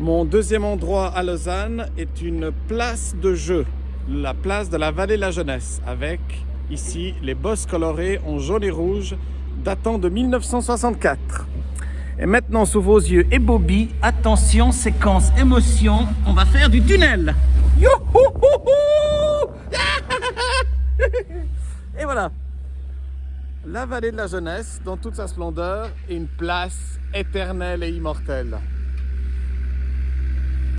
Mon deuxième endroit à Lausanne est une place de jeu, la place de la Vallée de la Jeunesse, avec ici les bosses colorées en jaune et rouge datant de 1964. Et maintenant, sous vos yeux et Bobby, attention, séquence émotion, on va faire du tunnel. Et voilà, la vallée de la jeunesse dans toute sa splendeur est une place éternelle et immortelle.